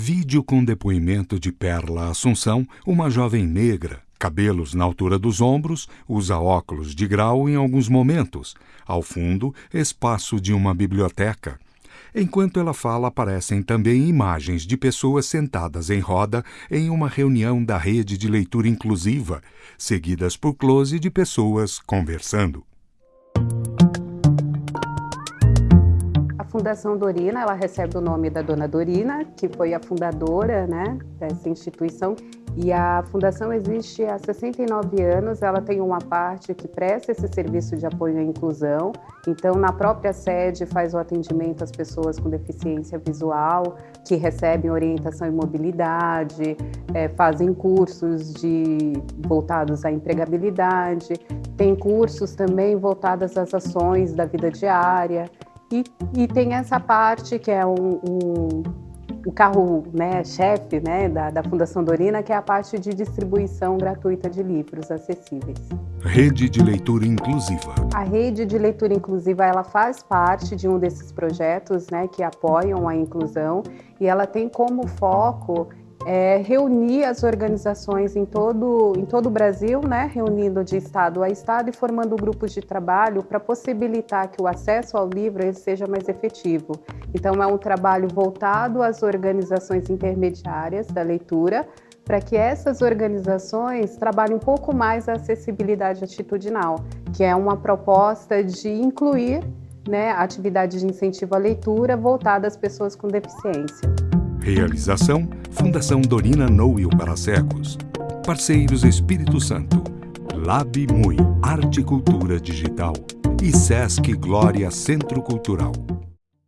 Vídeo com depoimento de Perla Assunção, uma jovem negra, cabelos na altura dos ombros, usa óculos de grau em alguns momentos. Ao fundo, espaço de uma biblioteca. Enquanto ela fala, aparecem também imagens de pessoas sentadas em roda em uma reunião da rede de leitura inclusiva, seguidas por close de pessoas conversando. Fundação Dorina, ela recebe o nome da Dona Dorina, que foi a fundadora né, dessa instituição. E a fundação existe há 69 anos, ela tem uma parte que presta esse serviço de apoio à inclusão. Então, na própria sede, faz o atendimento às pessoas com deficiência visual, que recebem orientação e mobilidade, é, fazem cursos de, voltados à empregabilidade, tem cursos também voltados às ações da vida diária. E, e tem essa parte que é um, um o carro né, chefe né, da, da, Fundação Dorina, que é a parte de distribuição gratuita de livros acessíveis. Rede de Leitura Inclusiva. A Rede de Leitura Inclusiva ela faz parte de um desses projetos né, que apoiam a inclusão e ela tem como foco é, reunir as organizações em todo, em todo o Brasil, né, reunindo de estado a estado e formando grupos de trabalho para possibilitar que o acesso ao livro seja mais efetivo. Então, é um trabalho voltado às organizações intermediárias da leitura, para que essas organizações trabalhem um pouco mais a acessibilidade atitudinal, que é uma proposta de incluir né, atividades de incentivo à leitura voltada às pessoas com deficiência. Realização Fundação Dorina Noel para Cegos. Parceiros Espírito Santo. Lab Mui Arte e Cultura Digital. E Sesc Glória Centro Cultural.